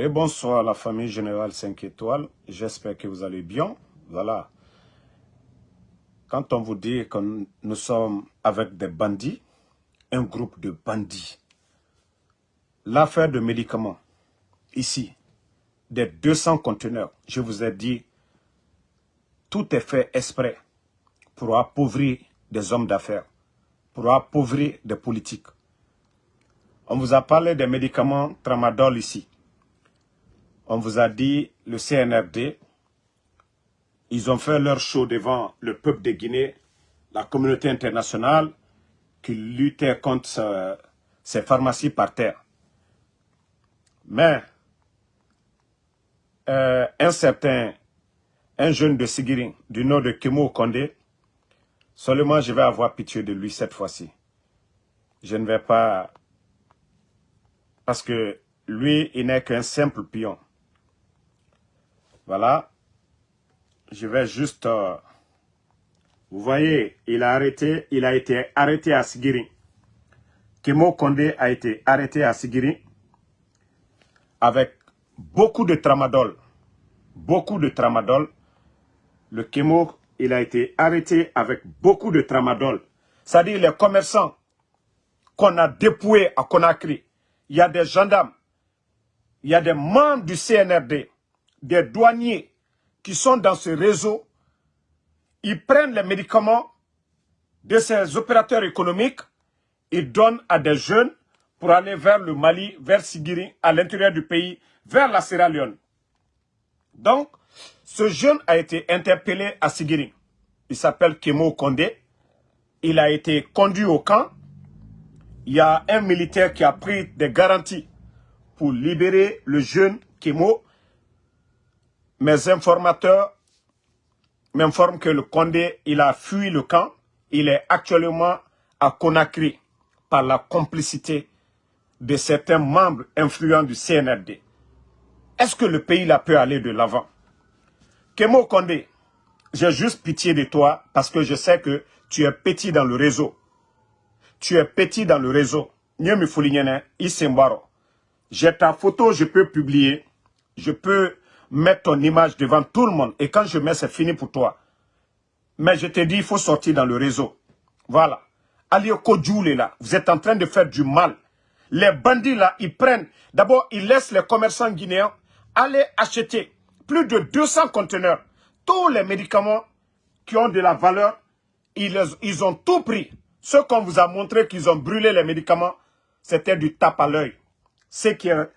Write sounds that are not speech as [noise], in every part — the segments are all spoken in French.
Et bonsoir la famille Générale 5 étoiles. J'espère que vous allez bien. Voilà. Quand on vous dit que nous sommes avec des bandits, un groupe de bandits, l'affaire de médicaments, ici, des 200 conteneurs, je vous ai dit, tout est fait exprès pour appauvrir des hommes d'affaires, pour appauvrir des politiques. On vous a parlé des médicaments tramadol ici. On vous a dit le CNRD, ils ont fait leur show devant le peuple de Guinée, la communauté internationale, qui luttait contre ces pharmacies par terre. Mais, euh, un certain, un jeune de Sigirin, du nom de Kimo Kondé, seulement je vais avoir pitié de lui cette fois-ci. Je ne vais pas... Parce que lui, il n'est qu'un simple pion. Voilà, je vais juste... Euh, vous voyez, il a, arrêté, il a été arrêté à Sigiri. Kemo Kondé a été arrêté à Sigiri avec beaucoup de tramadol. Beaucoup de tramadol. Le Kemo, il a été arrêté avec beaucoup de tramadol. C'est-à-dire les commerçants qu'on a dépouillés à Conakry. Il y a des gendarmes, il y a des membres du CNRD, des douaniers, qui sont dans ce réseau, ils prennent les médicaments de ces opérateurs économiques, ils donnent à des jeunes pour aller vers le Mali, vers Sigiri, à l'intérieur du pays, vers la Sierra Leone. Donc, ce jeune a été interpellé à Sigiri. Il s'appelle Kemo Kondé. Il a été conduit au camp. Il y a un militaire qui a pris des garanties pour libérer le jeune Kemo mes informateurs m'informent que le Condé, il a fui le camp. Il est actuellement à Conakry par la complicité de certains membres influents du CNRD. Est-ce que le pays là peut aller de l'avant? Kemo Condé, j'ai juste pitié de toi parce que je sais que tu es petit dans le réseau. Tu es petit dans le réseau. J'ai ta photo, je peux publier. Je peux mettre ton image devant tout le monde. Et quand je mets, c'est fini pour toi. Mais je te dis, il faut sortir dans le réseau. Voilà. Kodjoul est là. Vous êtes en train de faire du mal. Les bandits là, ils prennent. D'abord, ils laissent les commerçants guinéens aller acheter plus de 200 conteneurs. Tous les médicaments qui ont de la valeur, ils, ils ont tout pris. Ce qu'on vous a montré qu'ils ont brûlé les médicaments, c'était du tape à l'œil. Ce qui est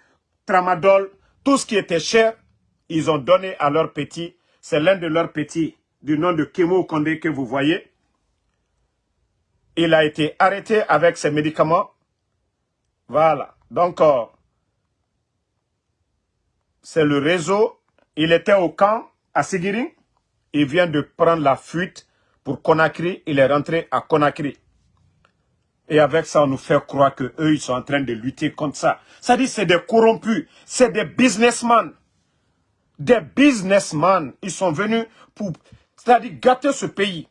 tramadol, tout ce qui était cher, ils ont donné à leurs petits. C'est l'un de leurs petits du nom de Kemo Kondé que vous voyez. Il a été arrêté avec ses médicaments. Voilà. Donc, euh, c'est le réseau. Il était au camp à Sigiring. Il vient de prendre la fuite pour Conakry. Il est rentré à Conakry. Et avec ça, on nous fait croire qu'eux, ils sont en train de lutter contre ça. Ça dit, c'est des corrompus, c'est des businessmen des businessmen. Ils sont venus pour, c'est-à-dire gâter ce pays.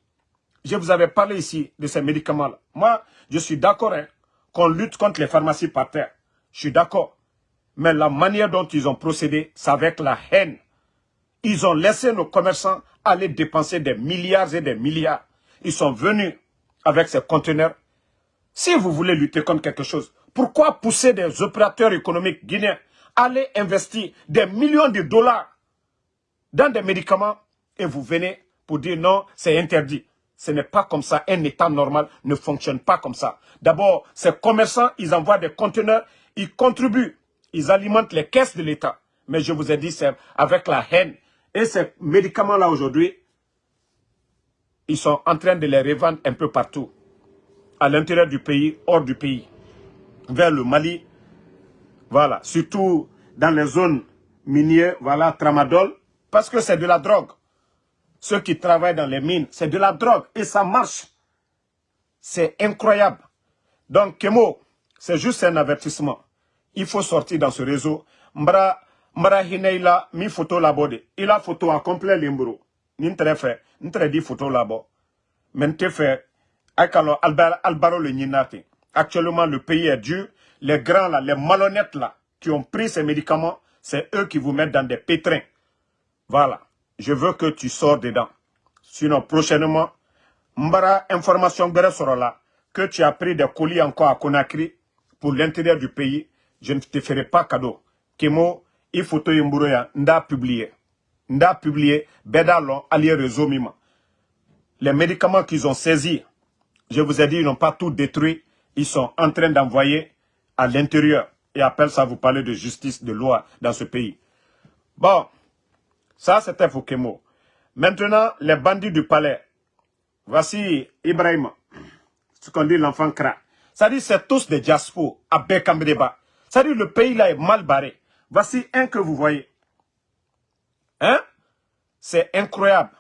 Je vous avais parlé ici de ces médicaments-là. Moi, je suis d'accord hein, qu'on lutte contre les pharmacies par terre. Je suis d'accord. Mais la manière dont ils ont procédé, c'est avec la haine. Ils ont laissé nos commerçants aller dépenser des milliards et des milliards. Ils sont venus avec ces conteneurs. Si vous voulez lutter contre quelque chose, pourquoi pousser des opérateurs économiques guinéens à aller investir des millions de dollars dans des médicaments et vous venez pour dire non, c'est interdit. Ce n'est pas comme ça. Un État normal ne fonctionne pas comme ça. D'abord, ces commerçants, ils envoient des conteneurs, ils contribuent, ils alimentent les caisses de l'État. Mais je vous ai dit, c'est avec la haine. Et ces médicaments-là aujourd'hui, ils sont en train de les revendre un peu partout. À l'intérieur du pays, hors du pays. Vers le Mali. Voilà. Surtout dans les zones minières, voilà, tramadol. Parce que c'est de la drogue. Ceux qui travaillent dans les mines, c'est de la drogue. Et ça marche. C'est incroyable. Donc, Kemo, c'est juste un avertissement. Il faut sortir dans ce réseau. Mbra, mbra hineila, mi photo labode. Il a photo en complet limbro. N'intre fait, n'intre dit photo labo. Mente fait, albaro le Actuellement, le pays est dur. Les grands là, les malhonnêtes là, qui ont pris ces médicaments, C'est eux qui vous mettent dans des pétrins. Voilà. Je veux que tu sors dedans. Sinon, prochainement, Mbara information là que tu as pris des colis encore à Conakry pour l'intérieur du pays. Je ne te ferai pas cadeau. Kemo, il faut te nda publié. Nda publié, bedalon, allié réseau. Les médicaments qu'ils ont saisis, je vous ai dit, ils n'ont pas tout détruit. Ils sont en train d'envoyer à l'intérieur. Et appelle ça vous parler de justice, de loi dans ce pays. Bon, ça c'était Fokemo. Maintenant, les bandits du palais. Voici Ibrahim, ce qu'on dit l'enfant cra. Ça dit c'est tous des diaspos à Bekambreba. Ça dit le pays là est mal barré. Voici un que vous voyez. Hein? C'est incroyable.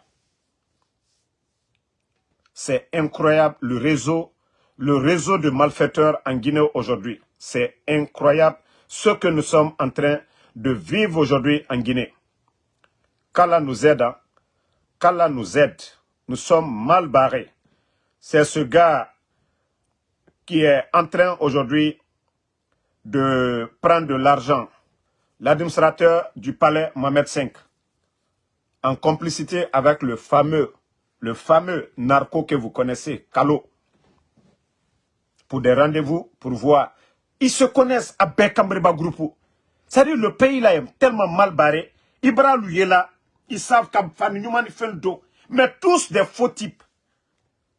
C'est incroyable le réseau, le réseau de malfaiteurs en Guinée aujourd'hui. C'est incroyable ce que nous sommes en train de vivre aujourd'hui en Guinée. Qu'Allah nous aide. Hein. Qu'Allah nous aide. Nous sommes mal barrés. C'est ce gars qui est en train aujourd'hui de prendre de l'argent. L'administrateur du palais Mohamed V, en complicité avec le fameux, le fameux narco que vous connaissez, Kalo, pour des rendez-vous, pour voir. Ils se connaissent à Bekambriba Groupe. C'est-à-dire le pays là est tellement mal barré. Ibra là, ils savent qu'à fait le dos. Mais tous des faux types.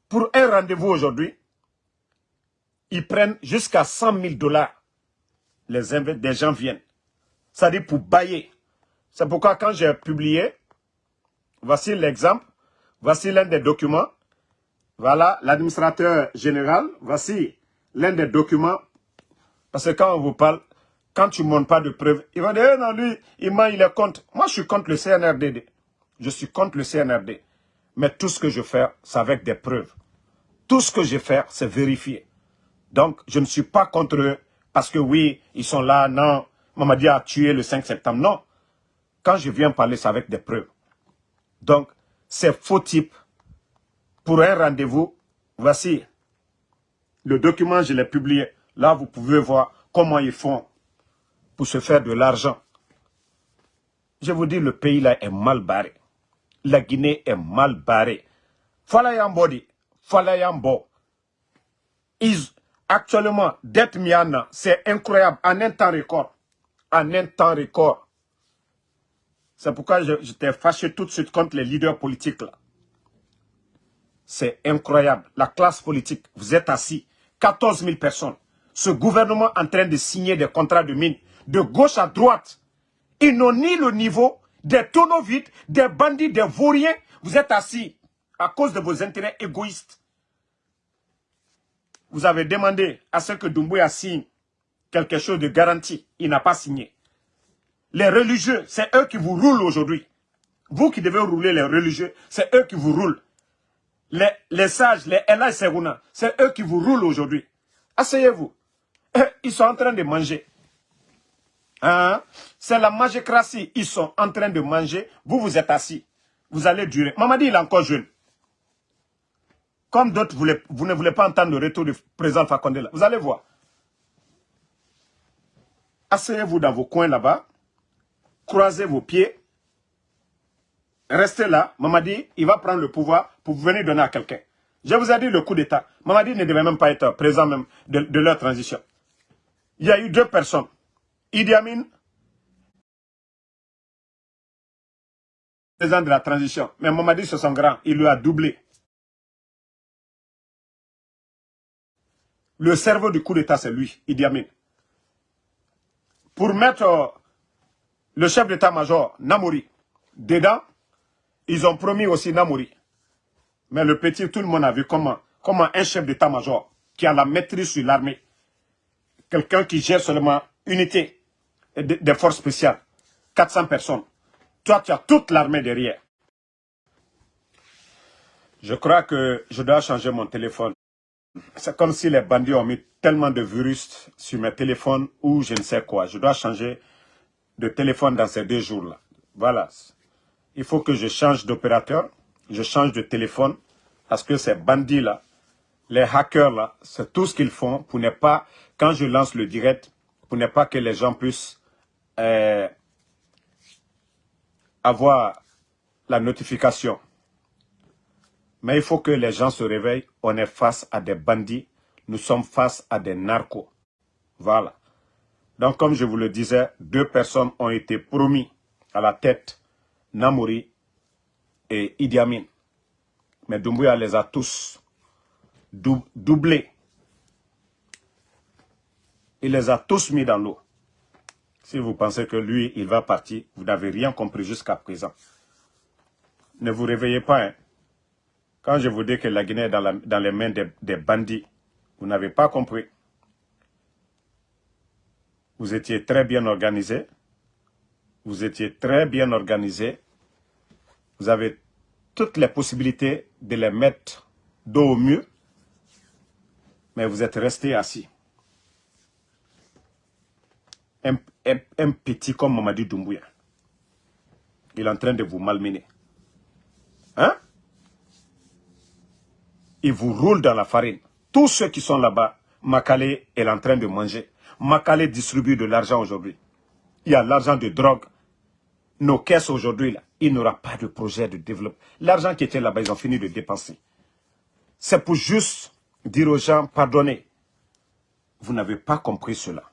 Pour un rendez-vous aujourd'hui, ils prennent jusqu'à 100 000 dollars. Les des gens viennent. C'est-à-dire pour bailler. C'est pourquoi quand j'ai publié, voici l'exemple, voici l'un des documents. Voilà, l'administrateur général, voici l'un des documents. Parce que quand on vous parle, quand tu ne montres pas de preuves, il va dire, eh non, lui, il ment, il est contre. Moi, je suis contre le CNRD. Je suis contre le CNRD. Mais tout ce que je fais, c'est avec des preuves. Tout ce que je fais, c'est vérifié. Donc, je ne suis pas contre eux parce que oui, ils sont là, non, Mamadi a tué le 5 septembre. Non. Quand je viens parler, c'est avec des preuves. Donc, ces faux types, pour un rendez-vous, voici le document, je l'ai publié. Là, vous pouvez voir comment ils font pour se faire de l'argent. Je vous dis, le pays là est mal barré. La Guinée est mal barrée. Falayambodi, Falayambo. Ils, actuellement, dette Miana, c'est incroyable, en un temps record. En un temps record. C'est pourquoi j'étais fâché tout de suite contre les leaders politiques là. C'est incroyable. La classe politique, vous êtes assis, 14 000 personnes. Ce gouvernement en train de signer des contrats de mine de gauche à droite. Ils n'ont ni le niveau des tonneaux vides, des bandits, des vauriens. Vous êtes assis à cause de vos intérêts égoïstes. Vous avez demandé à ce que Doumbouya signe quelque chose de garanti. Il n'a pas signé. Les religieux, c'est eux qui vous roulent aujourd'hui. Vous qui devez rouler les religieux, c'est eux qui vous roulent. Les, sages, les Ella Seruna, c'est eux qui vous roulent aujourd'hui. Asseyez-vous. Ils sont en train de manger. Hein? C'est la magécratie. Ils sont en train de manger. Vous, vous êtes assis. Vous allez durer. Mamadi, il est encore jeune. Comme d'autres, vous, ne voulez pas entendre le retour du président Fakonde. Vous allez voir. Asseyez-vous dans vos coins là-bas. Croisez vos pieds. Restez là. Mamadi, il va prendre le pouvoir pour venir donner à quelqu'un. Je vous ai dit le coup d'État. Mamadi ne devait même pas être présent même de leur transition. Il y a eu deux personnes. Idi Amin, président de la transition. Mais Mamadi, c'est son grand, il lui a doublé. Le cerveau du coup d'État, c'est lui, Idi Amin. Pour mettre le chef d'état-major, Namouri, dedans, ils ont promis aussi Namouri. Mais le petit, tout le monde a vu comment, comment un chef d'état-major qui a la maîtrise sur l'armée, quelqu'un qui gère seulement unité, des forces spéciales. 400 personnes. Toi, tu as toute l'armée derrière. Je crois que je dois changer mon téléphone. C'est comme si les bandits ont mis tellement de virus sur mes téléphones ou je ne sais quoi. Je dois changer de téléphone dans ces deux jours-là. Voilà. Il faut que je change d'opérateur, je change de téléphone parce que ces bandits-là, les hackers-là, c'est tout ce qu'ils font pour ne pas, quand je lance le direct, pour ne pas que les gens puissent euh, avoir la notification. Mais il faut que les gens se réveillent. On est face à des bandits. Nous sommes face à des narcos. Voilà. Donc, comme je vous le disais, deux personnes ont été promis à la tête. Namouri et Idi Amin. Mais Doumbouya les a tous doublés. Il les a tous mis dans l'eau. Si vous pensez que lui, il va partir, vous n'avez rien compris jusqu'à présent. Ne vous réveillez pas. Hein. Quand je vous dis que la Guinée est dans, les mains des, bandits, vous n'avez pas compris. Vous étiez très bien organisé. Vous étiez très bien organisé. Vous avez toutes les possibilités de les mettre dos au mieux. Mais vous êtes resté assis. Un, petit comme Mamadi Doumbouya. Il est en train de vous malmener. Hein? Il vous roule dans la farine. Tous ceux qui sont là-bas, Makale est en train de manger. Makale distribue de l'argent aujourd'hui. Il y a l'argent de drogue. Nos caisses aujourd'hui, il n'y aura pas de projet de développement. L'argent qui était là-bas, ils ont fini de dépenser. C'est pour juste dire aux gens, pardonnez. Vous n'avez pas compris cela.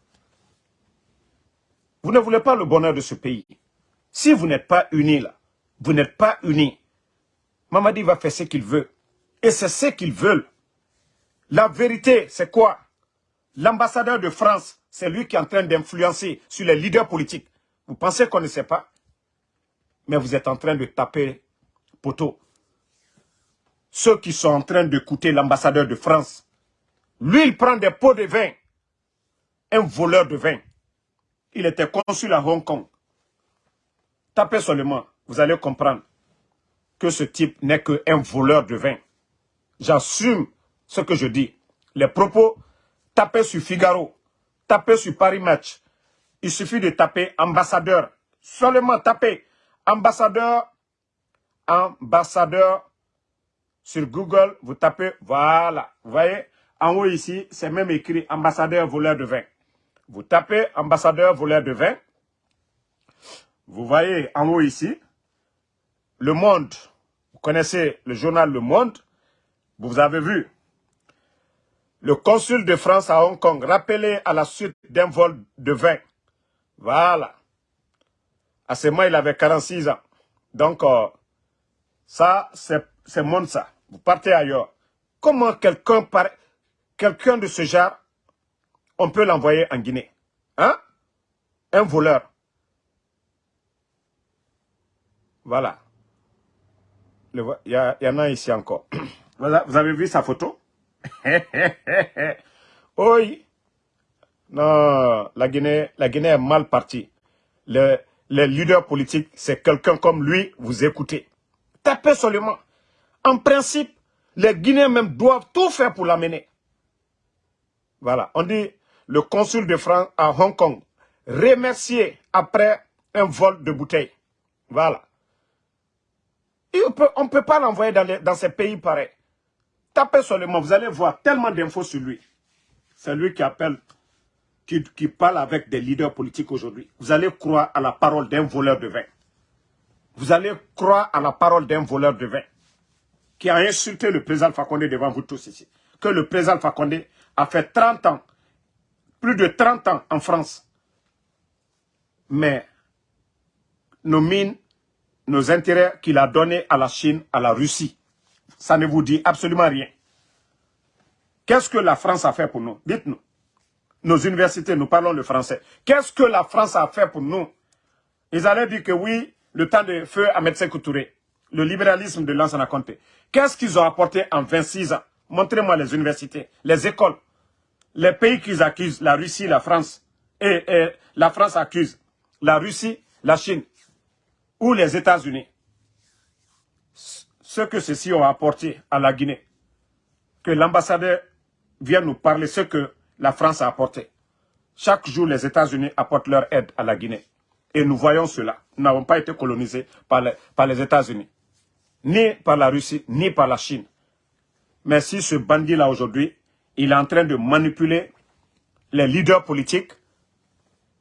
Vous ne voulez pas le bonheur de ce pays. Si vous n'êtes pas unis là, vous n'êtes pas unis. Mamadi va faire ce qu'il veut. Et c'est ce qu'ils veulent. La vérité, c'est quoi? L'ambassadeur de France, c'est lui qui est en train d'influencer sur les leaders politiques. Vous pensez qu'on ne sait pas? Mais vous êtes en train de taper poteau. Ceux qui sont en train d'écouter l'ambassadeur de France, lui, il prend des pots de vin. Un voleur de vin. Il était consul à Hong Kong. Tapez seulement, vous allez comprendre que ce type n'est qu'un voleur de vin. J'assume ce que je dis. Les propos, tapez sur Figaro, tapez sur Paris Match. Il suffit de taper ambassadeur. Seulement taper ambassadeur, ambassadeur sur Google. Vous tapez, voilà. Vous voyez, en haut ici, c'est même écrit ambassadeur voleur de vin. Vous tapez ambassadeur voleur de vin. Vous voyez en haut ici, Le Monde. Vous connaissez le journal Le Monde. Vous avez vu, le consul de France à Hong Kong rappelé à la suite d'un vol de vin. Voilà. À ce moment, il avait 46 ans. Donc, euh, ça, c'est monde ça. Vous partez ailleurs. Comment quelqu'un de ce genre, on peut l'envoyer en Guinée? Hein? Un voleur. Voilà. Il y, en a ici encore. [clears throat] Vous avez vu sa photo? [laughs] Oui. Non, la Guinée, la Guinée est mal partie. Le, leader politique, c'est quelqu'un comme lui, vous écoutez. Tapez seulement. En principe, les Guinéens même doivent tout faire pour l'amener. Voilà, on dit le consul de France à Hong Kong, remercié après un vol de bouteilles. Voilà. on ne peut pas l'envoyer dans, dans ces pays pareils. Tapez seulement, vous allez voir tellement d'infos sur lui. C'est lui qui appelle, qui, parle avec des leaders politiques aujourd'hui. Vous allez croire à la parole d'un voleur de vin. Vous allez croire à la parole d'un voleur de vin qui a insulté le président Fakonde devant vous tous ici. Que le président Fakonde a fait 30 ans, plus de 30 ans en France. Mais nos mines, nos intérêts qu'il a donnés à la Chine, à la Russie, ça ne vous dit absolument rien. Qu'est-ce que la France a fait pour nous? Dites-nous. Nos universités, nous parlons le français. Qu'est-ce que la France a fait pour nous? Ils allaient dire que oui, le temps de feu à médecin Couturé, le libéralisme de Lansana Conté. Qu'est-ce qu'ils ont apporté en 26 ans? Montrez-moi les universités, les écoles, les pays qu'ils accusent, la Russie, la France, et, et la France accuse la Russie, la Chine, ou les États-Unis ce que ceux-ci ont apporté à la Guinée. Que l'ambassadeur vienne nous parler ce que la France a apporté. Chaque jour, les États-Unis apportent leur aide à la Guinée. Et nous voyons cela. Nous n'avons pas été colonisés par les, États-Unis. Ni par la Russie, ni par la Chine. Mais si ce bandit-là aujourd'hui, il est en train de manipuler les leaders politiques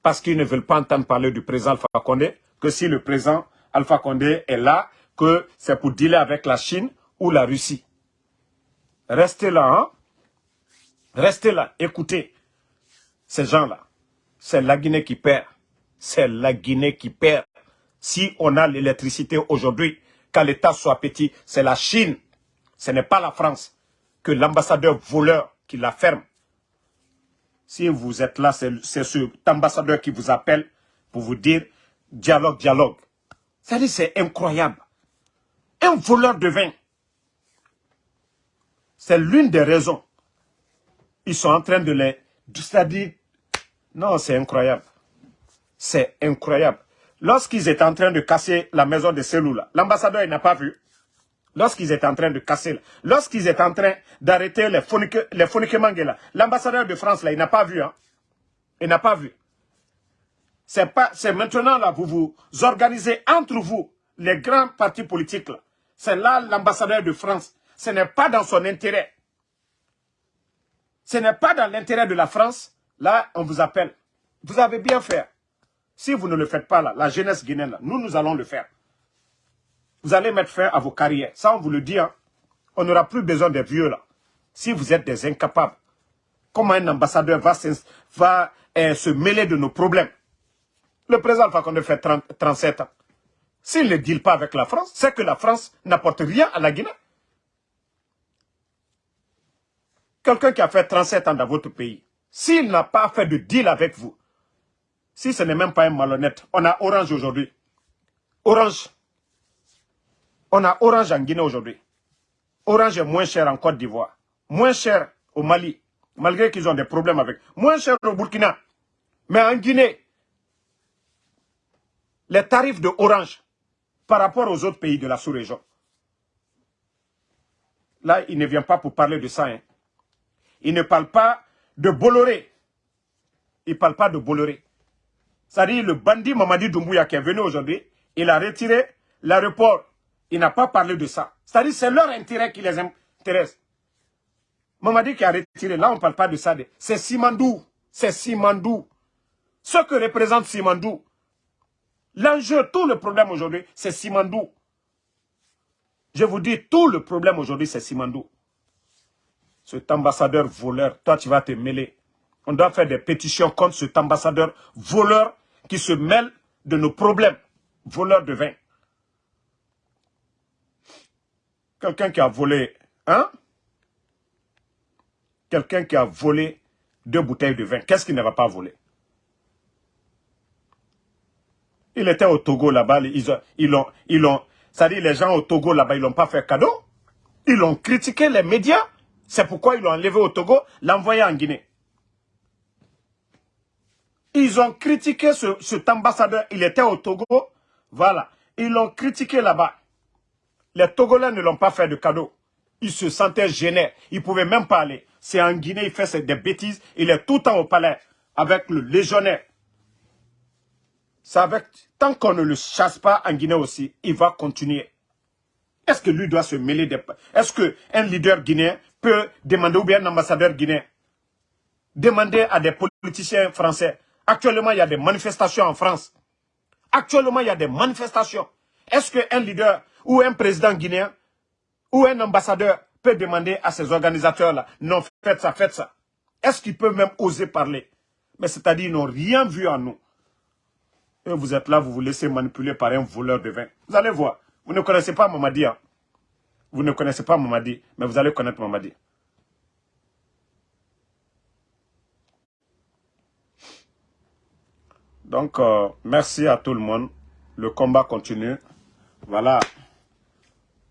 parce qu'ils ne veulent pas entendre parler du président Fakonde, que si le président Alpha Condé est là, que c'est pour dealer avec la Chine ou la Russie. Restez là, hein? Restez là, écoutez ces gens-là. C'est la Guinée qui perd. C'est la Guinée qui perd. Si on a l'électricité aujourd'hui, qu'à l'État soit petit, c'est la Chine. Ce n'est pas la France. Que l'ambassadeur voleur qui la ferme. Si vous êtes là, c'est cet ambassadeur qui vous appelle pour vous dire dialogue, dialogue. C'est incroyable. Un voleur de vin. C'est l'une des raisons. Ils sont en train de les... C'est-à-dire, non, c'est incroyable. C'est incroyable. Lorsqu'ils étaient en train de casser la maison de Selou, l'ambassadeur, il n'a pas vu. Lorsqu'ils étaient en train de casser, lorsqu'ils étaient en train d'arrêter les phoniquements, l'ambassadeur de France, là, il n'a pas vu. Hein. Il n'a pas vu. C'est pas, c'est maintenant là, vous vous organisez entre vous, les grands partis politiques là. C'est là l'ambassadeur de France. Ce n'est pas dans son intérêt. Ce n'est pas dans l'intérêt de la France. Là, on vous appelle. Vous avez bien fait. Si vous ne le faites pas là, la jeunesse guinéenne, nous, nous allons le faire. Vous allez mettre fin à vos carrières. Ça, on vous le dit. Hein. On n'aura plus besoin des vieux là. Si vous êtes des incapables. Comment un ambassadeur va, eh, se mêler de nos problèmes? Le président Fakonde fait 37 ans. S'il ne deal pas avec la France, c'est que la France n'apporte rien à la Guinée. Quelqu'un qui a fait 37 ans dans votre pays, s'il n'a pas fait de deal avec vous, si ce n'est même pas un malhonnête, on a Orange aujourd'hui. Orange. On a Orange en Guinée aujourd'hui. Orange est moins cher en Côte d'Ivoire. Moins cher au Mali, malgré qu'ils ont des problèmes avec. Moins cher au Burkina. Mais en Guinée, les tarifs de Orange par rapport aux autres pays de la sous-région. Là, il ne vient pas pour parler de ça. Hein. Il ne parle pas de Bolloré. Il ne parle pas de Bolloré. C'est-à-dire le bandit Mamadi Doumbouya qui est venu aujourd'hui, il a retiré l'aéroport. Il n'a pas parlé de ça. C'est-à-dire c'est leur intérêt qui les intéresse. Mamadi qui a retiré, là on ne parle pas de ça. C'est Simandou. C'est Simandou. Ce que représente Simandou. L'enjeu, tout le problème aujourd'hui, c'est Simandou. Je vous dis, tout le problème aujourd'hui, c'est Simandou. Cet ambassadeur voleur, toi tu vas te mêler. On doit faire des pétitions contre cet ambassadeur voleur qui se mêle de nos problèmes. Voleur de vin. Quelqu'un qui a volé, hein? Quelqu'un qui a volé deux bouteilles de vin. Qu'est-ce qu'il ne va pas voler? Il était au Togo là-bas, ils ont, ils ont, ils ont, ça dit les gens au Togo là-bas, ils l'ont pas fait cadeau. Ils ont critiqué les médias. C'est pourquoi ils l'ont enlevé au Togo, l'envoyé en Guinée. Ils ont critiqué ce, cet ambassadeur. Il était au Togo. Voilà. Ils l'ont critiqué là-bas. Les Togolais ne l'ont pas fait de cadeau. Ils se sentaient gênés. Ils ne pouvaient même pas aller. C'est en Guinée, il fait des bêtises. Il est tout le temps au palais avec le légionnaire. Avec, tant qu'on ne le chasse pas en Guinée aussi, il va continuer. Est-ce que lui doit se mêler des... Est-ce qu'un leader guinéen peut demander, ou bien un ambassadeur guinéen, demander à des politiciens français Actuellement, il y a des manifestations en France. Actuellement, il y a des manifestations. Est-ce qu'un leader ou un président guinéen ou un ambassadeur peut demander à ces organisateurs-là, non, faites ça, faites ça. Est-ce qu'ils peuvent même oser parler? Mais c'est-à-dire, ils n'ont rien vu en nous. Et vous êtes là, vous vous laissez manipuler par un voleur de vin. Vous allez voir. Vous ne connaissez pas Mamadi. Hein? Vous ne connaissez pas Mamadi, mais vous allez connaître Mamadi. Donc, euh, merci à tout le monde. Le combat continue. Voilà.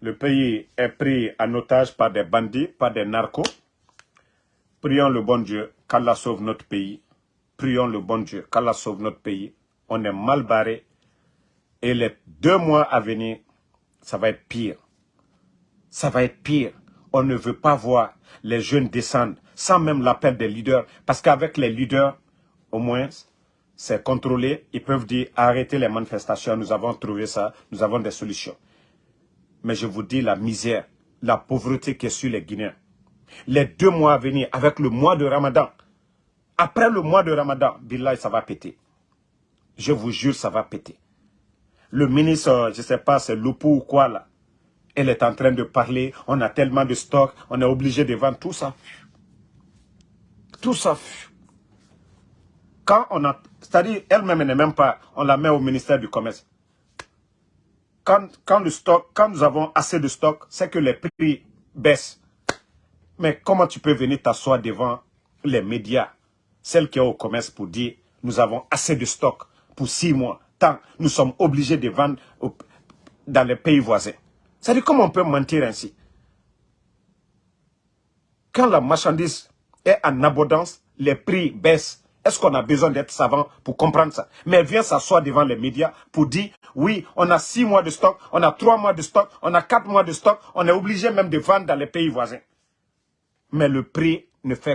Le pays est pris en otage par des bandits, par des narcos. Prions le bon Dieu qu'Allah sauve notre pays. Prions le bon Dieu qu'Allah sauve notre pays. On est mal barré. Et les deux mois à venir, ça va être pire. Ça va être pire. On ne veut pas voir les jeunes descendre sans même l'appel des leaders. Parce qu'avec les leaders, au moins, c'est contrôlé. Ils peuvent dire arrêtez les manifestations, nous avons trouvé ça, nous avons des solutions. Mais je vous dis la misère, la pauvreté qui est sur les Guinéens. Les deux mois à venir, avec le mois de Ramadan, après le mois de Ramadan, Billah, ça va péter. Je vous jure, ça va péter. le ministre, je ne sais pas, c'est Loupou ou quoi là, elle est en train de parler, on a tellement de stocks, on est obligé de vendre tout ça. Tout ça. Quand on a, c'est-à-dire elle-même n'est même pas, on la met au ministère du Commerce. Quand, nous avons assez de stock, c'est que les prix baissent. Mais comment tu peux venir t'asseoir devant les médias, celles qui sont au commerce pour dire nous avons assez de stock pour six mois, tant nous sommes obligés de vendre dans les pays voisins. C'est-à-dire comment on peut mentir ainsi? Quand la marchandise est en abondance, les prix baissent. Est-ce qu'on a besoin d'être savant pour comprendre ça? Mais vient s'asseoir devant les médias pour dire, oui, on a six mois de stock, on a trois mois de stock, on a quatre mois de stock, on est obligé même de vendre dans les pays voisins. Mais le prix ne fait